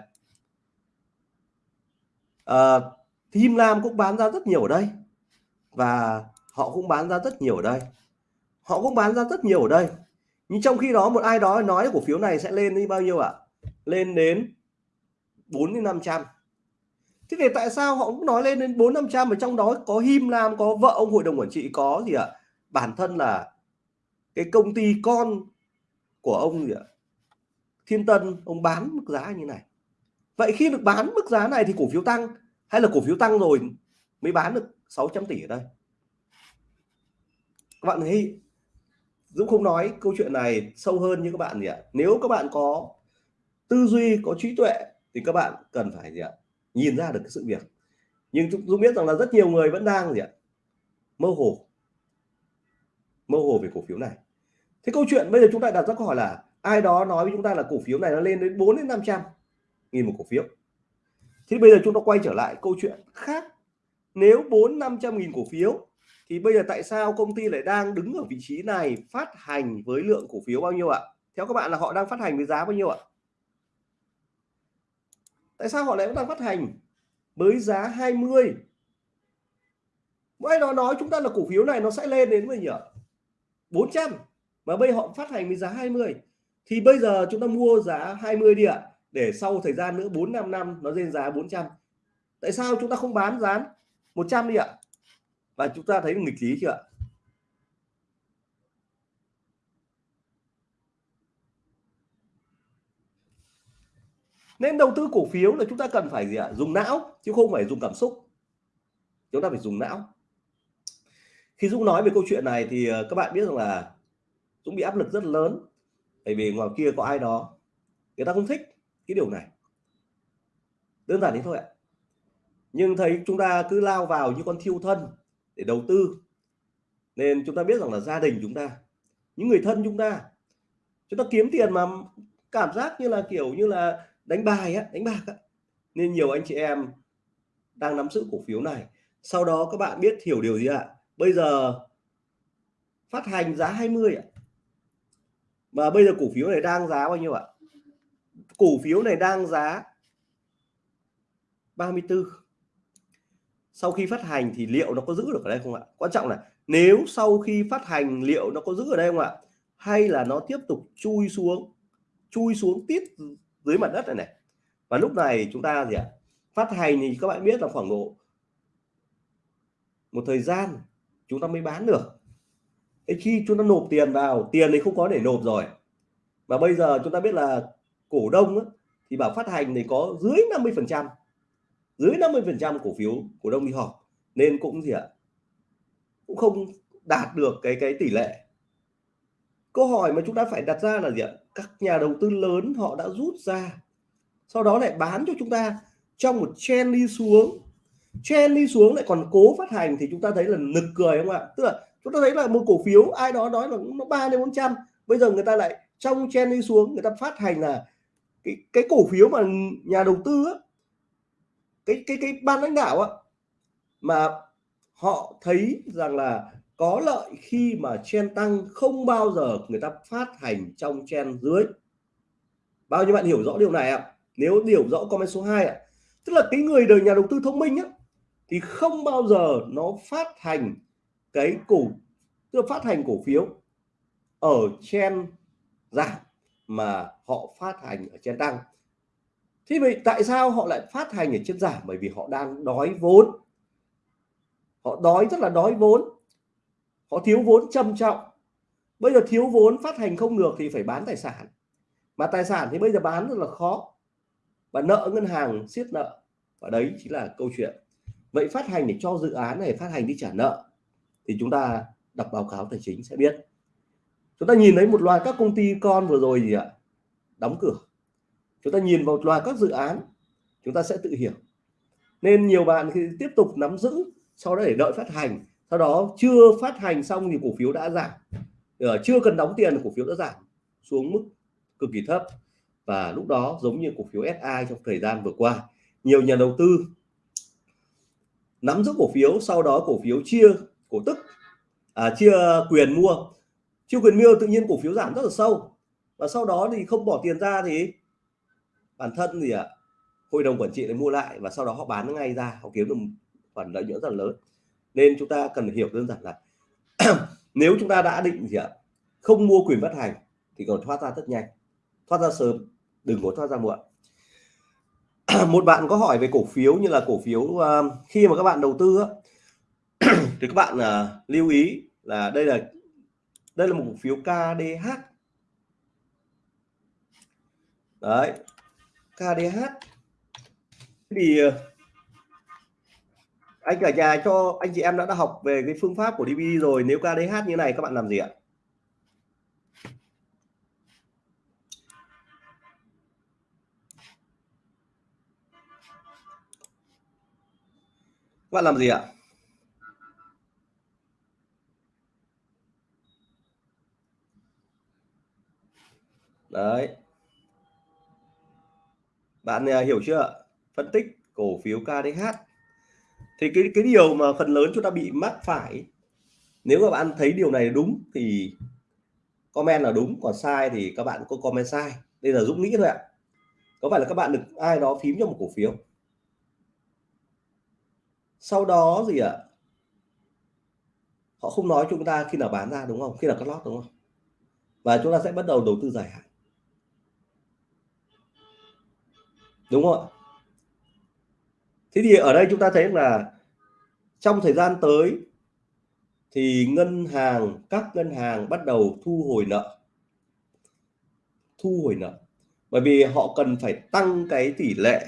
Speaker 1: À, Him Lam cũng bán ra rất nhiều ở đây. Và họ cũng bán ra rất nhiều ở đây. Họ cũng bán ra rất nhiều ở đây. Nhưng trong khi đó một ai đó nói cổ phiếu này sẽ lên đi bao nhiêu ạ? Lên đến 4 đến 500 thế thì tại sao họ cũng nói lên đến 4 500 mà trong đó có Him Lam có vợ ông hội đồng quản trị có gì ạ? Bản thân là cái công ty con của ông gì ạ? Thiên Tân, ông bán mức giá như này. Vậy khi được bán mức giá này thì cổ phiếu tăng, hay là cổ phiếu tăng rồi mới bán được 600 tỷ ở đây? Các bạn thấy Dũng không nói câu chuyện này sâu hơn như các bạn gì ạ? Nếu các bạn có tư duy, có trí tuệ thì các bạn cần phải gì ạ? Nhìn ra được cái sự việc. Nhưng Dũng biết rằng là rất nhiều người vẫn đang gì ạ? Mơ hồ. Mơ hồ về cổ phiếu này thế câu chuyện bây giờ chúng ta đặt ra câu hỏi là, ai đó nói với chúng ta là cổ phiếu này nó lên đến 4 đến 500 nghìn một cổ phiếu. Thì bây giờ chúng ta quay trở lại câu chuyện khác. Nếu 4 500 nghìn cổ phiếu, thì bây giờ tại sao công ty lại đang đứng ở vị trí này phát hành với lượng cổ phiếu bao nhiêu ạ? Theo các bạn là họ đang phát hành với giá bao nhiêu ạ? Tại sao họ lại đang phát hành với giá 20 mỗi đó nói chúng ta là cổ phiếu này nó sẽ lên đến bao nhiêu 400 mà bây họ phát hành với giá 20 thì bây giờ chúng ta mua giá 20 đi ạ. Để sau thời gian nữa 4 5 năm, nó lên giá 400 tại sao chúng ta không bán giá 100 đi ạ? Và chúng ta thấy nghịch lý chưa ạ? Nên đầu tư cổ phiếu là chúng ta cần phải gì ạ? Dùng não, chứ không phải dùng cảm xúc. Chúng ta phải dùng não. Khi Dũng nói về câu chuyện này thì ờ, các bạn biết rằng là Dũng bị áp lực rất lớn. Bởi vì ngoài kia có ai đó, người ta không thích cái điều này. Đơn giản thế thôi ạ. Nhưng thấy chúng ta cứ lao vào như con thiêu thân để đầu tư, nên chúng ta biết rằng là gia đình chúng ta, những người thân chúng ta chúng ta kiếm tiền mà cảm giác như là kiểu như là đánh bài á, đánh bạc á. Nên nhiều anh chị em đang nắm giữ cổ phiếu này. Sau đó các bạn biết hiểu điều gì ạ? Bây giờ phát hành giá 20 ạ mà bây giờ cổ phiếu này đang giá bao nhiêu ạ? Cổ phiếu này đang giá 34 sau khi phát hành thì liệu nó có giữ được ở đây không ạ? Quan trọng là nếu sau khi phát hành liệu nó có giữ ở đây không ạ? Hay là nó tiếp tục chui xuống chui xuống tít dưới mặt đất này này? Và lúc này chúng ta gì ạ? Phát hành thì các bạn biết là khoảng độ một thời gian chúng ta mới bán được. Thế khi chúng ta nộp tiền vào tiền thì không có để nộp rồi. Và bây giờ chúng ta biết là cổ đông ấy, thì bảo phát hành thì có dưới 50 phần trăm dưới 50 phần trăm cổ phiếu cổ đông đi họp. Nên cũng gì ạ? Cũng không đạt được cái cái tỷ lệ. Câu hỏi mà chúng ta phải đặt ra là gì ạ? Các nhà đầu tư lớn họ đã rút ra sau đó lại bán cho chúng ta trong một chen đi xuống. Chen đi xuống lại còn cố phát hành thì chúng ta thấy là nực cười không ạ? Tức là chúng ta thấy là một cổ phiếu ai đó nói là nó ba đến bốn trăm. Bây giờ người ta lại trong chen đi xuống người ta phát hành là cái cái cổ phiếu mà nhà đầu tư á, cái cái cái ban lãnh đạo á, mà họ thấy rằng là có lợi khi mà chen tăng không bao giờ người ta phát hành trong chen dưới. Bao nhiêu bạn hiểu rõ điều này ạ? Nếu hiểu rõ comment số 2 ạ. Tức là cái người đời nhà đầu tư thông minh á thì không bao giờ nó phát hành cái cổ, tức là phát hành cổ phiếu ở trên giảm mà họ phát hành ở trên tăng thế vậy tại sao họ lại phát hành ở trên giảm bởi vì họ đang đói vốn. Họ đói, rất là đói vốn. Họ thiếu vốn trầm trọng. Bây giờ thiếu vốn phát hành không được thì phải bán tài sản. Mà tài sản thì bây giờ bán rất là khó. Và nợ ngân hàng siết nợ. Và đấy chính là câu chuyện. Vậy phát hành để cho dự án này, phát hành đi trả nợ thì chúng ta đọc báo cáo tài chính sẽ biết. Chúng ta nhìn thấy một loạt các công ty con vừa rồi gì ạ? Đóng cửa. Chúng ta nhìn vào một loạt các dự án chúng ta sẽ tự hiểu. Nên nhiều bạn khi tiếp tục nắm giữ sau đó để đợi phát hành sau đó chưa phát hành xong thì cổ phiếu đã giảm. Ờ, chưa cần đóng tiền cổ phiếu đã giảm xuống mức cực kỳ thấp. Và lúc đó giống như cổ phiếu SI trong thời gian vừa qua nhiều nhà đầu tư nắm giữ cổ phiếu sau đó cổ phiếu chia cổ tức à, chia quyền mua. Chia quyền mua tự nhiên cổ phiếu giảm rất là sâu. Và sau đó thì không bỏ tiền ra thì bản thân gì ạ à, hội đồng quản trị để mua lại và sau đó họ bán ngay ra. Họ kiếm được khoản lợi nhuận rất là lớn. Nên chúng ta cần hiểu đơn giản là nếu chúng ta đã định gì ạ à, không mua quyền phát hành thì còn thoát ra rất nhanh. Thoát ra sớm đừng có thoát ra muộn. Một bạn có hỏi về cổ phiếu như là cổ phiếu uh, khi mà các bạn đầu tư thì các bạn uh, lưu ý là đây là đây là một cổ phiếu KDH đấy KDH thì uh, anh cả nhà cho anh chị em đã, đã học về cái phương pháp của DVD rồi nếu KDH như này các bạn làm gì ạ? Bạn làm gì ạ? Đấy. Bạn à, hiểu chưa? Phân tích cổ phiếu KDH thì cái cái điều mà phần lớn chúng ta bị mắc phải, nếu mà bạn thấy điều này đúng thì comment là đúng, còn sai thì các bạn có comment sai. Đây là Dũng nghĩ thôi ạ. Có phải là các bạn được ai đó phím cho một cổ phiếu? Sau đó gì ạ? Họ không nói chúng ta khi nào bán ra, đúng không? Khi nào cắt lót, đúng không? Và chúng ta sẽ bắt đầu đầu tư dài hạn. Đúng không ạ? Thế thì ở đây chúng ta thấy là trong thời gian tới thì ngân hàng, các ngân hàng bắt đầu thu hồi nợ. Thu hồi nợ. Bởi vì họ cần phải tăng cái tỷ lệ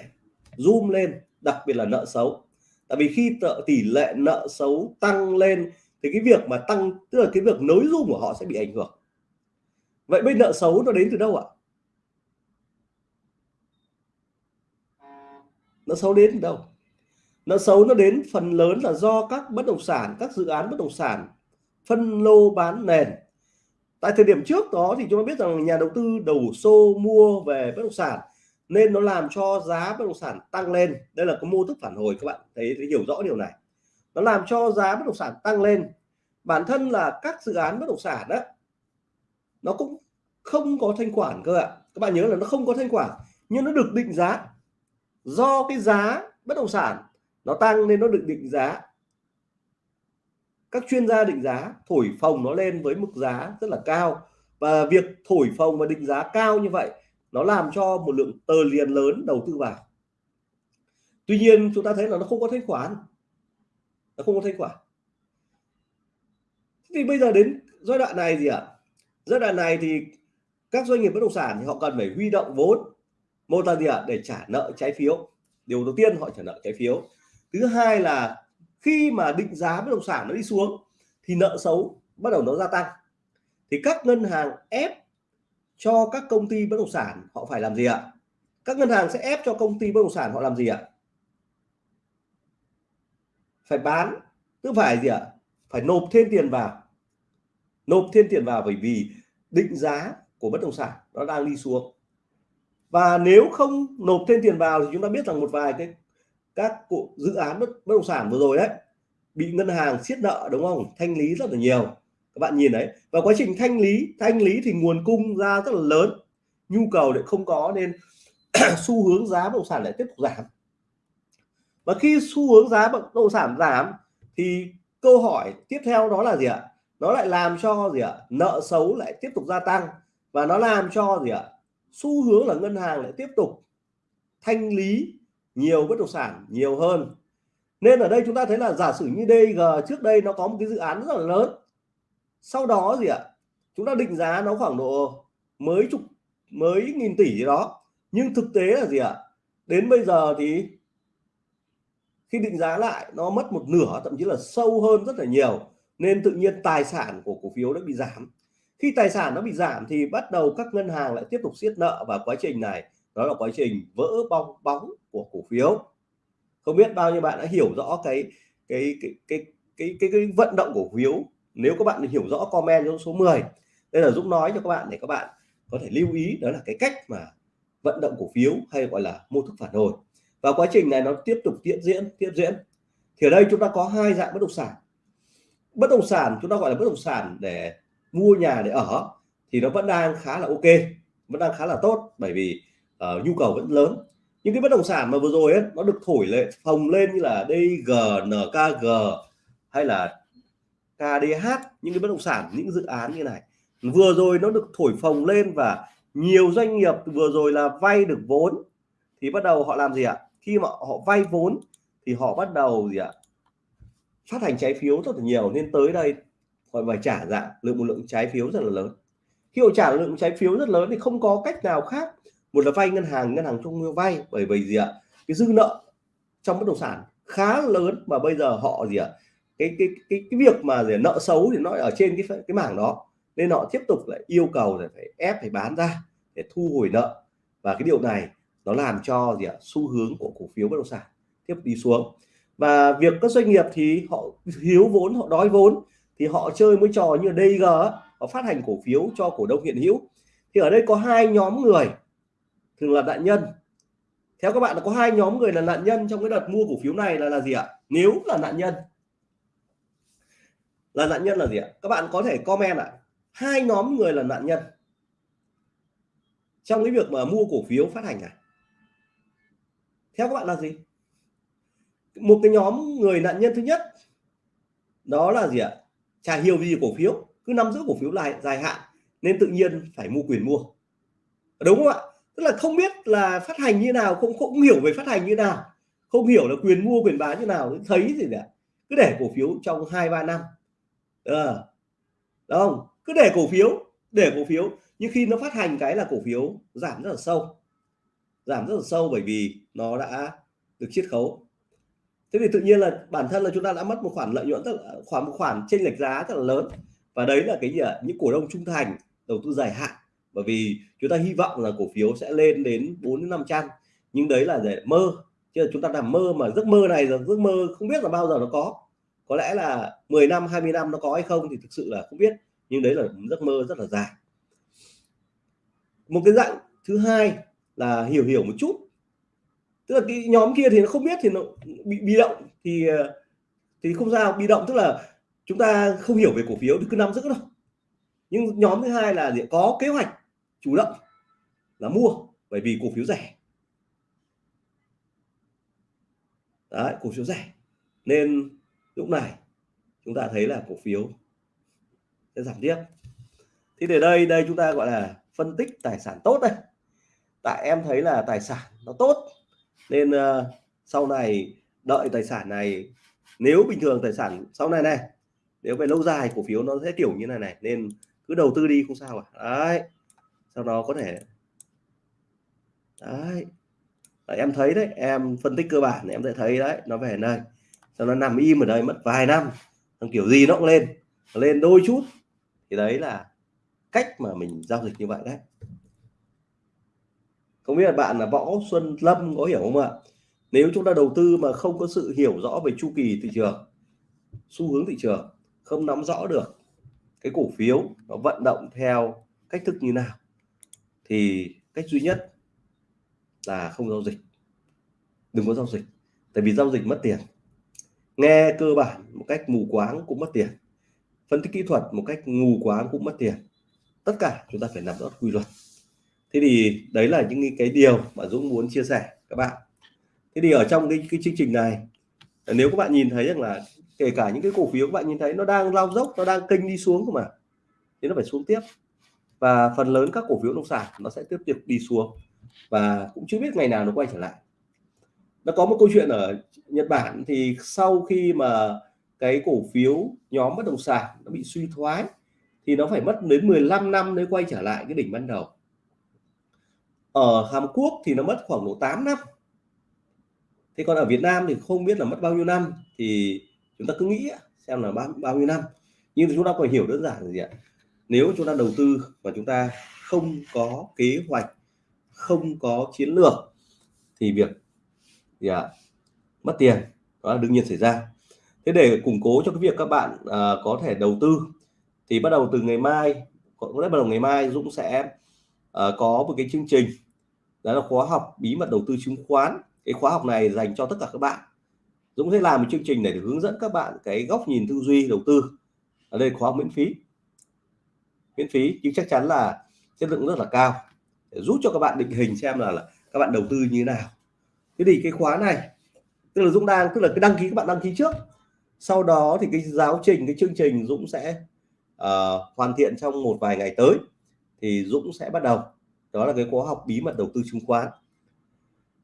Speaker 1: zoom lên, đặc biệt là nợ xấu. Tại vì khi tỷ lệ nợ xấu tăng lên thì cái việc mà tăng, tức là cái việc nối dung của họ sẽ bị ảnh hưởng. Vậy bên nợ xấu nó đến từ đâu ạ? Nó xấu đến đâu? Nó xấu nó đến phần lớn là do các bất động sản các dự án bất động sản phân lô bán nền. Tại thời điểm trước đó thì chúng ta biết rằng nhà đầu tư đầu xô mua về bất động sản nên nó làm cho giá bất động sản tăng lên. Đây là có mô thức phản hồi các bạn thấy, thấy hiểu rõ điều này. Nó làm cho giá bất động sản tăng lên. Bản thân là các dự án bất động sản đó nó cũng không có thanh khoản cơ ạ. Các bạn nhớ là nó không có thanh khoản nhưng nó được định giá do cái giá bất động sản nó tăng nên nó được định giá. Các chuyên gia định giá thổi phồng nó lên với mức giá rất là cao. Và việc thổi phồng và định giá cao như vậy nó làm cho một lượng tờ liền lớn đầu tư vào. Tuy nhiên, chúng ta thấy là nó không có thanh khoản. Nó không có thanh khoản. Thì bây giờ đến giai đoạn này gì ạ? À? giai đoạn này thì các doanh nghiệp bất động sản thì họ cần phải huy động vốn một là gì ạ? À? để trả nợ trái phiếu. Điều đầu tiên họ trả nợ trái phiếu. Thứ hai là khi mà định giá bất động sản nó đi xuống thì nợ xấu bắt đầu nó gia tăng. Thì các ngân hàng ép cho các công ty bất động sản họ phải làm gì ạ? Các ngân hàng sẽ ép cho công ty bất động sản họ làm gì ạ? Phải bán. Tức phải gì ạ? Phải nộp thêm tiền vào. Nộp thêm tiền vào bởi vì định giá của bất động sản nó đang đi xuống và nếu không nộp thêm tiền vào thì chúng ta biết rằng một vài cái các cụ dự án bất, bất động sản vừa rồi đấy bị ngân hàng siết nợ đúng không? Thanh lý rất là nhiều. Các bạn nhìn đấy. Và quá trình thanh lý thanh lý thì nguồn cung ra rất là lớn. Nhu cầu lại không có nên xu hướng giá bất động sản lại tiếp tục giảm. Và khi xu hướng giá bất động sản giảm thì câu hỏi tiếp theo đó là gì ạ? Nó lại làm cho gì ạ? Nợ xấu lại tiếp tục gia tăng. Và nó làm cho gì ạ? Xu hướng là ngân hàng lại tiếp tục thanh lý nhiều bất động sản nhiều hơn. Nên ở đây chúng ta thấy là giả sử như DG trước đây nó có một cái dự án rất là lớn. Sau đó gì ạ? Chúng ta định giá nó khoảng độ mấy chục, mấy nghìn tỷ gì đó. Nhưng thực tế là gì ạ? Đến bây giờ thì khi định giá lại, nó mất một nửa, thậm chí là sâu hơn rất là nhiều. Nên tự nhiên tài sản của cổ phiếu đã bị giảm khi tài sản nó bị giảm thì bắt đầu các ngân hàng lại tiếp tục siết nợ và quá trình này đó là quá trình vỡ bong bóng của cổ phiếu. Không biết bao nhiêu bạn đã hiểu rõ cái cái cái cái cái cái, cái vận động cổ phiếu. Nếu các bạn hiểu rõ comment trong số 10 đây là Dũng nói cho các bạn để các bạn có thể lưu ý đó là cái cách mà vận động cổ phiếu hay gọi là mô thức phản hồi. Và quá trình này nó tiếp tục diễn diễn tiếp diễn. Thì ở đây chúng ta có hai dạng bất động sản. Bất động sản chúng ta gọi là bất động sản để mua nhà để ở thì nó vẫn đang khá là ok vẫn đang khá là tốt bởi vì uh, nhu cầu vẫn lớn. Những cái bất động sản mà vừa rồi ấy, nó được thổi lên phồng lên như là DG, NKG hay là KDH những cái bất động sản những dự án như này. Vừa rồi nó được thổi phồng lên và nhiều doanh nghiệp vừa rồi là vay được vốn thì bắt đầu họ làm gì ạ? Khi mà họ vay vốn thì họ bắt đầu gì ạ? Phát hành trái phiếu rất là nhiều nên tới đây họ phải trả dạng lượng một lượng trái phiếu rất là lớn. Khi họ trả lượng trái phiếu rất lớn thì không có cách nào khác. Một là vay ngân hàng ngân hàng trung ương vay bởi vì gì ạ? Cái dư nợ trong bất động sản khá lớn mà bây giờ họ gì ạ? Cái cái cái cái việc mà gì, nợ xấu thì nó ở trên cái cái mảng đó. Nên họ tiếp tục lại yêu cầu là phải ép phải bán ra để thu hồi nợ. Và cái điều này nó làm cho gì ạ? Xu hướng của cổ phiếu bất động sản tiếp đi xuống. Và việc các doanh nghiệp thì họ thiếu vốn họ đói vốn thì họ chơi mới trò như DG họ phát hành cổ phiếu cho cổ đông hiện hữu. Thì ở đây có hai nhóm người, thường là nạn nhân. Theo các bạn là có hai nhóm người là nạn nhân trong cái đợt mua cổ phiếu này là là gì ạ? Nếu là nạn nhân, là nạn nhân là gì ạ? Các bạn có thể comment ạ. Hai nhóm người là nạn nhân trong cái việc mà mua cổ phiếu phát hành này theo các bạn là gì? Một cái nhóm người nạn nhân thứ nhất, đó là gì ạ? Chả hiểu gì cổ phiếu cứ nắm giữ cổ phiếu lại dài hạn nên tự nhiên phải mua quyền mua. Đúng không ạ? Tức là không biết là phát hành như nào không không hiểu về phát hành như nào không hiểu là quyền mua quyền bán như nào thấy gì cả. Cứ để cổ phiếu trong hai ba năm. À, không? Cứ để cổ phiếu để cổ phiếu. Nhưng khi nó phát hành cái là cổ phiếu giảm rất là sâu. Giảm rất là sâu bởi vì nó đã được chiết khấu thế thì tự nhiên là bản thân là chúng ta đã mất một khoản lợi nhuận, tức là khoảng một khoản chênh lệch giá rất là lớn. Và đấy là cái gì ạ? Những cổ đông trung thành, đầu tư dài hạn. Bởi vì chúng ta hy vọng là cổ phiếu sẽ lên đến 4 đến 500 nhưng đấy là để mơ. Chứ là chúng ta làm mơ mà giấc mơ này là giấc mơ không biết là bao giờ nó có. Có lẽ là 10 năm 20 năm nó có hay không thì thực sự là không biết. Nhưng đấy là giấc mơ rất là dài. Một cái dạng thứ hai là hiểu hiểu một chút tức là cái nhóm kia thì nó không biết thì nó bị bị động. Thì ờ, thì không sao, bị động tức là chúng ta không hiểu về cổ phiếu thì cứ nắm giữ đâu nhưng nhóm thứ hai là gì có kế hoạch chủ động là mua bởi vì cổ phiếu rẻ. Đấy, cổ phiếu rẻ. Nên lúc này chúng ta thấy là cổ phiếu sẽ giảm tiếp. Thì để đây đây chúng ta gọi là phân tích tài sản tốt đây. Tại em thấy là tài sản nó tốt nên uh, sau này đợi tài sản này nếu bình thường tài sản sau này này nếu về lâu dài cổ phiếu nó sẽ kiểu như này này nên cứ đầu tư đi không sao à đấy. Sau đó có thể đấy. Đấy, em thấy đấy em phân tích cơ bản em sẽ thấy đấy nó về đây sau nó nằm im ở đây mất vài năm thằng kiểu gì nó cũng lên. Lên đôi chút. Thì đấy là cách mà mình giao dịch như vậy đấy không biết là bạn là võ xuân lâm, có hiểu không ạ? Nếu chúng ta đầu tư mà không có sự hiểu rõ về chu kỳ thị trường, xu hướng thị trường, không nắm rõ được cái cổ phiếu nó vận động theo cách thức như nào, thì cách duy nhất là không giao dịch. Đừng có giao dịch, tại vì giao dịch mất tiền. Nghe cơ bản một cách mù quáng cũng mất tiền. Phân tích kỹ thuật một cách mù quáng cũng mất tiền. Tất cả chúng ta phải nắm rõ quy luật thế thì đấy là những cái điều mà Dũng muốn chia sẻ các bạn. Thế thì ở trong cái, cái chương trình này nếu các bạn nhìn thấy rằng là kể cả những cái cổ phiếu các bạn nhìn thấy nó đang lao dốc nó đang kênh đi xuống cơ mà thì nó phải xuống tiếp. Và phần lớn các cổ phiếu nông sản nó sẽ tiếp tục đi xuống và cũng chưa biết ngày nào nó quay trở lại. Nó có một câu chuyện ở Nhật Bản thì sau khi mà cái cổ phiếu nhóm bất động sản nó bị suy thoái thì nó phải mất đến 15 năm mới quay trở lại cái đỉnh ban đầu ở Hàn Quốc thì nó mất khoảng độ 8 năm. Thế còn ở Việt Nam thì không biết là mất bao nhiêu năm thì chúng ta cứ nghĩ xem là bao, bao nhiêu năm. Nhưng chúng ta phải hiểu đơn giản là gì ạ? Nếu chúng ta đầu tư và chúng ta không có kế hoạch không có chiến lược thì việc gì ạ? Mất tiền đó là đương nhiên xảy ra. Thế để củng cố cho cái việc các bạn à, có thể đầu tư thì bắt đầu từ ngày mai có lẽ bắt đầu ngày mai Dũng sẽ à, có một cái chương trình đó là khóa học bí mật đầu tư chứng khoán. Cái khóa học này dành cho tất cả các bạn. Dũng sẽ làm một chương trình để hướng dẫn các bạn cái góc nhìn tư duy đầu tư. Ở đây khóa học miễn phí. Miễn phí nhưng chắc chắn là chất lượng rất là cao. Để giúp cho các bạn định hình xem là, là các bạn đầu tư như thế nào. Thế thì cái khóa này tức là Dũng đang tức là cái đăng ký các bạn đăng ký trước. Sau đó thì cái giáo trình cái chương trình Dũng sẽ uh, hoàn thiện trong một vài ngày tới. Thì Dũng sẽ bắt đầu đó là cái khóa học bí mật đầu tư chứng khoán.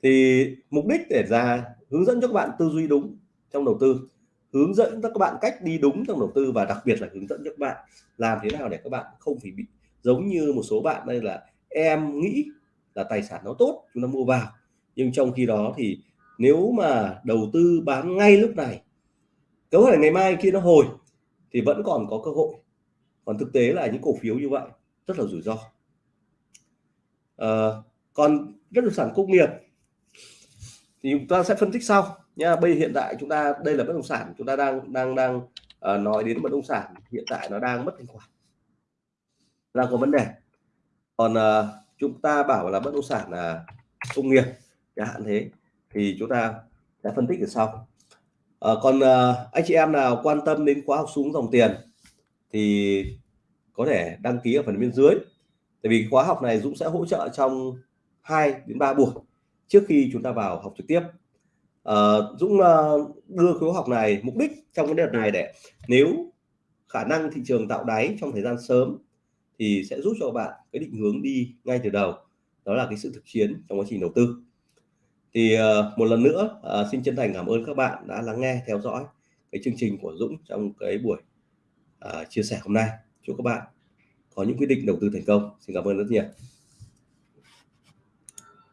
Speaker 1: Thì mục đích để ra hướng dẫn cho các bạn tư duy đúng trong đầu tư, hướng dẫn cho các bạn cách đi đúng trong đầu tư và đặc biệt là hướng dẫn cho các bạn làm thế nào để các bạn không phải bị giống như một số bạn đây là em nghĩ là tài sản nó tốt, chúng ta mua vào. Nhưng trong khi đó thì nếu mà đầu tư bán ngay lúc này, có thể ngày mai khi nó hồi thì vẫn còn có cơ hội. Còn thực tế là những cổ phiếu như vậy rất là rủi ro à, còn bất động sản công nghiệp thì chúng ta sẽ phân tích sau. Nha bây hiện tại chúng ta đây là bất động sản chúng ta đang đang đang uh, nói đến bất động sản hiện tại nó đang mất thanh khoản. Đang có vấn đề. Còn uh, chúng ta bảo là bất động sản là công nghiệp chẳng hạn thế thì chúng ta sẽ phân tích ở sau. À, còn uh, anh chị em nào quan tâm đến khóa học xuống dòng tiền thì có thể đăng ký ở phần bên dưới tại vì khóa học này Dũng sẽ hỗ trợ trong 2 đến 3 buổi trước khi chúng ta vào học trực tiếp. À, Dũng ờ, đưa khóa học này mục đích trong cái đợt này để nếu khả năng thị trường tạo đáy trong thời gian sớm thì sẽ giúp cho bạn cái định hướng đi ngay từ đầu. Đó là cái sự thực chiến trong quá trình đầu tư. Thì uh, một lần nữa uh, xin chân thành cảm ơn các bạn đã lắng nghe theo dõi cái chương trình của Dũng trong cái buổi uh, chia sẻ hôm nay. Chúc các bạn có những quyết định đầu tư thành công. Xin cảm ơn rất nhiều.